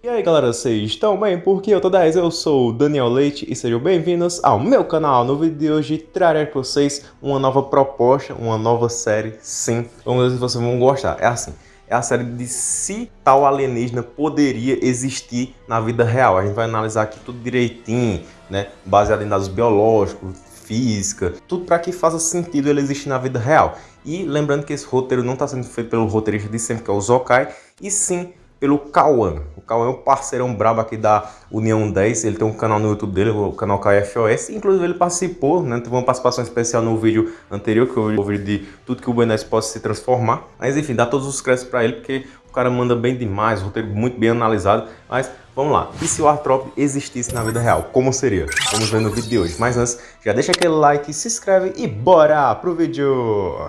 E aí galera, vocês estão bem? Porque eu tô 10, eu sou o Daniel Leite e sejam bem-vindos ao meu canal. No vídeo de hoje trarei para vocês uma nova proposta, uma nova série, sim. Vamos ver se vocês vão gostar. É assim, é a série de se tal alienígena poderia existir na vida real. A gente vai analisar aqui tudo direitinho, né? Baseado em dados biológicos, física, tudo para que faça sentido ele existir na vida real. E lembrando que esse roteiro não está sendo feito pelo roteirista de sempre, que é o Zokai, e sim pelo Cauã. O Cauã é um parceirão brabo aqui da União 10, ele tem um canal no YouTube dele, o canal KFOS, inclusive ele participou, né, teve uma participação especial no vídeo anterior, que eu o vídeo de tudo que o BNS possa se transformar. Mas enfim, dá todos os créditos para ele, porque o cara manda bem demais, o roteiro muito bem analisado, mas vamos lá. E se o Artrop existisse na vida real, como seria? Vamos ver no vídeo de hoje. Mas antes, já deixa aquele like, se inscreve e bora pro vídeo!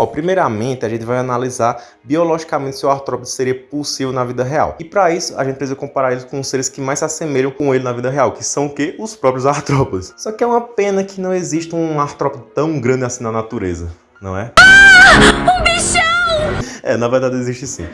Ó, primeiramente, a gente vai analisar biologicamente se o artrópode seria possível na vida real. E para isso, a gente precisa comparar ele com os seres que mais se assemelham com ele na vida real, que são o quê? Os próprios artrópodes. Só que é uma pena que não existe um artrópode tão grande assim na natureza, não é? Ah, um bichão! É, na verdade existe sim.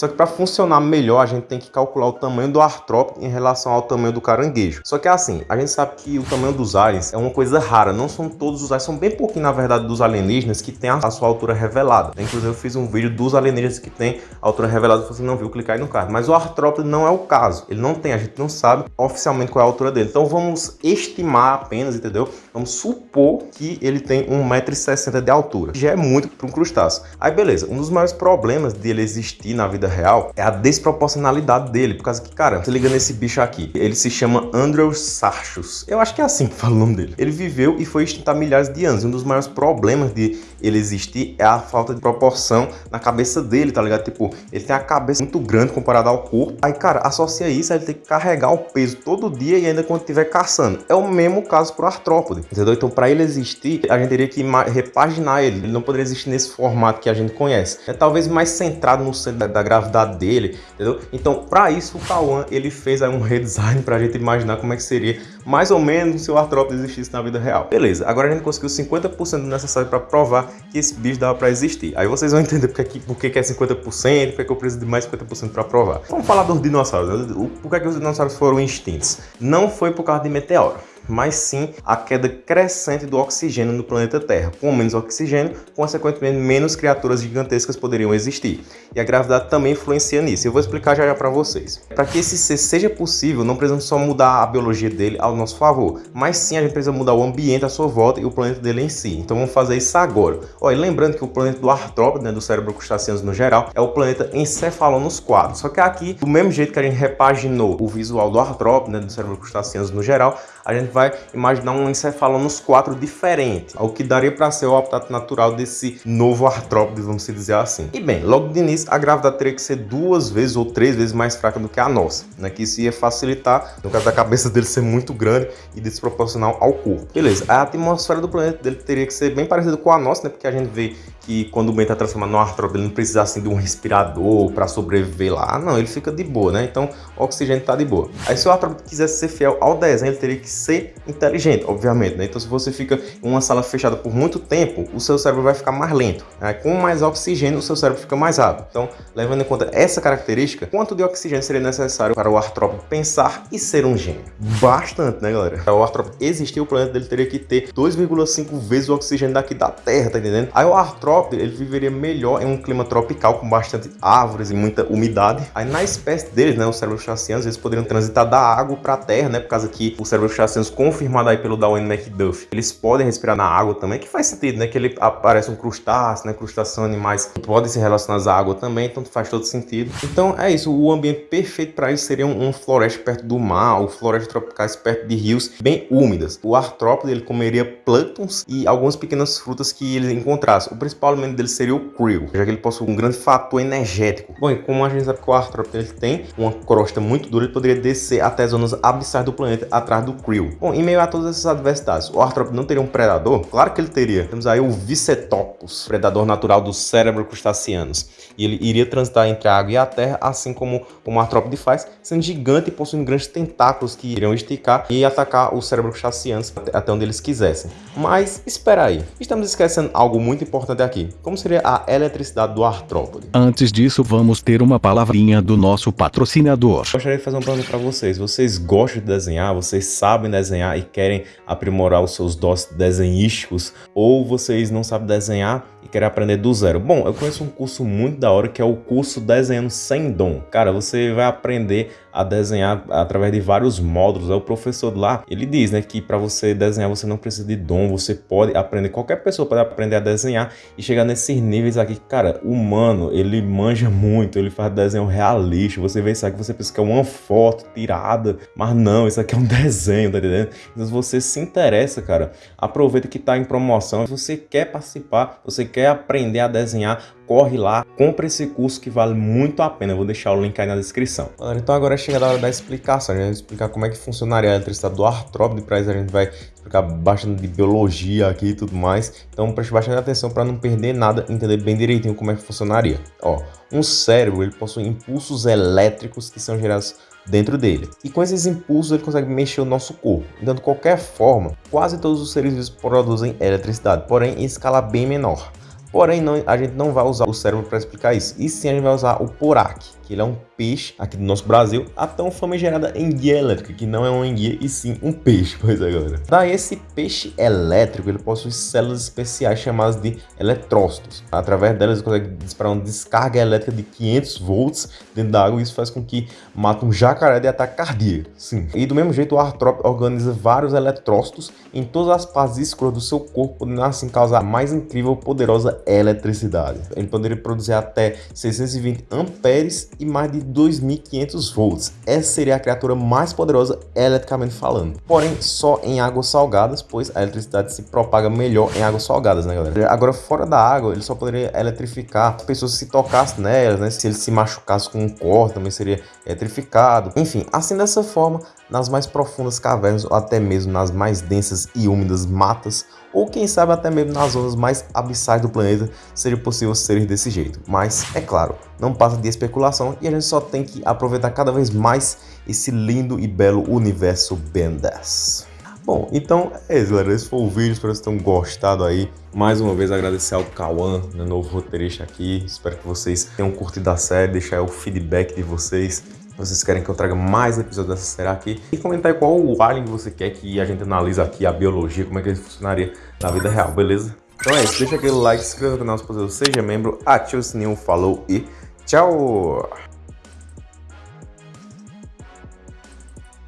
Só que para funcionar melhor, a gente tem que calcular o tamanho do artrópode em relação ao tamanho do caranguejo. Só que é assim, a gente sabe que o tamanho dos aliens é uma coisa rara. Não são todos os aliens, são bem pouquinho, na verdade, dos alienígenas que tem a sua altura revelada. Inclusive, eu fiz um vídeo dos alienígenas que tem a altura revelada. Se você não viu, clicar aí no card. Mas o artrópode não é o caso. Ele não tem, a gente não sabe oficialmente qual é a altura dele. Então vamos estimar apenas, entendeu? Vamos supor que ele tem 1,60m de altura. Já é muito para um crustáceo. Aí beleza, um dos maiores problemas dele existir na vida vida real é a desproporcionalidade dele. Por causa que, cara, se liga nesse bicho aqui. Ele se chama Andrewsarchus. Eu acho que é assim que fala o nome dele. Ele viveu e foi extinto há milhares de anos. E um dos maiores problemas de ele existir é a falta de proporção na cabeça dele, tá ligado? Tipo, ele tem a cabeça muito grande comparada ao corpo. Aí, cara, associa isso a ele ter que carregar o peso todo dia e ainda quando estiver caçando. É o mesmo caso pro artrópode, entendeu? Então, para ele existir, a gente teria que repaginar ele. Ele não poderia existir nesse formato que a gente conhece. É talvez mais centrado no centro da, da gravidade dele, entendeu? Então, para isso, o Kawan, ele fez aí um redesign pra gente imaginar como é que seria mais ou menos se o artrópode existisse na vida real. Beleza, agora a gente conseguiu 50% necessário para provar que esse bicho dava para existir. Aí vocês vão entender porque, que, porque que é 50%, porque que eu preciso de mais 50% para provar. Vamos falar dos dinossauros. Né? Por que, que os dinossauros foram extintos? Não foi por causa de meteoro mas sim a queda crescente do oxigênio no planeta Terra. Com menos oxigênio, consequentemente, menos criaturas gigantescas poderiam existir. E a gravidade também influencia nisso. Eu vou explicar já já para vocês. Para que esse ser seja possível, não precisamos só mudar a biologia dele ao nosso favor, mas sim a gente precisa mudar o ambiente à sua volta e o planeta dele em si. Então vamos fazer isso agora. Olha, lembrando que o planeta do artrópode, né, do cérebro crustáceos no geral, é o planeta Encefalonos 4. Só que aqui, do mesmo jeito que a gente repaginou o visual do artrópode, né, do cérebro crustáceos no geral, a gente vai imaginar um encefalonos 4 diferente, o que daria para ser o habitat natural desse novo artrópode, vamos dizer assim. E bem, logo de início, a gravidade teria que ser duas vezes ou três vezes mais fraca do que a nossa, né? que isso ia facilitar, no caso da cabeça dele ser muito grande e desproporcional ao corpo. Beleza, a atmosfera do planeta dele teria que ser bem parecida com a nossa, né? porque a gente vê que quando o bem está transformado no artrópode, ele não precisa assim de um respirador para sobreviver lá. Não, ele fica de boa, né? Então, o oxigênio está de boa. Aí, se o artrópode quisesse ser fiel ao desenho, ele teria que ser inteligente, obviamente, né? Então, se você fica em uma sala fechada por muito tempo, o seu cérebro vai ficar mais lento. Né? Com mais oxigênio, o seu cérebro fica mais rápido. Então, levando em conta essa característica, quanto de oxigênio seria necessário para o artrópode pensar e ser um gênio? Bastante, né, galera? Para o artrópode existir, o planeta dele teria que ter 2,5 vezes o oxigênio daqui da Terra, tá entendendo? Aí o artrópode ele viveria melhor em um clima tropical com bastante árvores e muita umidade. Aí na espécie deles, né, os cérebros chacianos, eles poderiam transitar da água para a terra, né, por causa que os cérebros chacianos, confirmado aí pelo Darwin McDuff, eles podem respirar na água também, que faz sentido, né, que ele aparece um crustáceo, né, crustáceos animais que podem se relacionar à água também, então faz todo sentido. Então é isso, o ambiente perfeito para isso seria um, um floresta perto do mar, ou florestas tropicais perto de rios bem úmidas. O artrópode ele comeria plânctons e algumas pequenas frutas que ele encontrasse. O principal principal alimento dele seria o krill, já que ele possui um grande fator energético. Bom, e como a gente sabe que o Arthropod ele tem uma crosta muito dura, ele poderia descer até zonas abissais do planeta atrás do krill. Bom, em meio a todas essas adversidades, o Arthropod não teria um predador? Claro que ele teria. Temos aí o Vicetopus, predador natural do cérebro crustaceanos. E ele iria transitar entre a água e a terra, assim como, como o artrópode faz, sendo gigante e possuindo grandes tentáculos que iriam esticar e atacar o cérebro crustaceanos até onde eles quisessem. Mas espera aí, estamos esquecendo algo muito importante aqui. Como seria a eletricidade do artrópode? Antes disso, vamos ter uma palavrinha do nosso patrocinador. Gostaria de fazer um plano para vocês. Vocês gostam de desenhar, vocês sabem desenhar e querem aprimorar os seus dons desenhísticos, ou vocês não sabem desenhar e querem aprender do zero. Bom, eu conheço um curso muito da hora que é o curso Desenhando Sem Dom. Cara, você vai aprender a desenhar através de vários módulos. É o professor lá, ele diz, né, que para você desenhar você não precisa de dom, você pode aprender, qualquer pessoa pode aprender a desenhar e chegar nesses níveis aqui. Cara, o humano, ele manja muito, ele faz desenho realista. Você vê isso aqui, você pensa que é uma foto tirada, mas não, isso aqui é um desenho, tá entendendo? Então, se você se interessa, cara, aproveita que tá em promoção. Se você quer participar, você quer aprender a desenhar, corre lá, compra esse curso que vale muito a pena. Eu vou deixar o link aí na descrição. Então agora é chegada a hora da explicação. A gente vai explicar como é que funcionaria a eletricidade do artrópode. Para isso a gente vai explicar bastante de biologia aqui e tudo mais. Então preste bastante atenção para não perder nada, entender bem direitinho como é que funcionaria. Ó, um cérebro ele possui impulsos elétricos que são gerados dentro dele. E com esses impulsos ele consegue mexer o nosso corpo. Então, de qualquer forma, quase todos os seres vivos produzem eletricidade, porém em escala bem menor. Porém, não, a gente não vai usar o cérebro para explicar isso. E sim, a gente vai usar o PORAC, que ele é um peixe aqui do nosso Brasil, a tão famigerada enguia elétrica, que não é uma enguia e sim um peixe, pois é, galera. Daí esse peixe elétrico, ele possui células especiais chamadas de eletrócitos. Através delas ele consegue disparar uma descarga elétrica de 500 volts dentro da água e isso faz com que mate um jacaré de ataque cardíaco. Sim. E do mesmo jeito o artrópode organiza vários eletrócitos em todas as partes escuras do seu corpo, podendo assim causar a mais incrível poderosa eletricidade. Ele poderia produzir até 620 amperes e mais de 2.500 volts. Essa seria a criatura mais poderosa eletricamente falando. Porém, só em águas salgadas, pois a eletricidade se propaga melhor em águas salgadas, né, galera? Agora, fora da água, ele só poderia eletrificar as pessoas se tocassem nelas, né? Se ele se machucasse com um corte, também seria eletrificado. Enfim, assim dessa forma, nas mais profundas cavernas ou até mesmo nas mais densas e úmidas matas, ou quem sabe até mesmo nas zonas mais abissais do planeta, seria possível seres desse jeito. Mas, é claro, não passa de especulação e a gente só tem que aproveitar cada vez mais esse lindo e belo universo 10. Bom, então é isso, galera. Esse foi o vídeo. Espero que vocês tenham gostado aí. Mais uma vez, agradecer ao Cauã, né, novo roteirista aqui. Espero que vocês tenham curtido a série. Deixar o feedback de vocês vocês querem que eu traga mais episódios dessa série aqui. E comentar qual o alien você quer que a gente analise aqui, a biologia, como é que ele funcionaria na vida real, beleza? Então é isso, deixa aquele like, se inscreva no canal se você seja membro, ative o sininho, falou e tchau!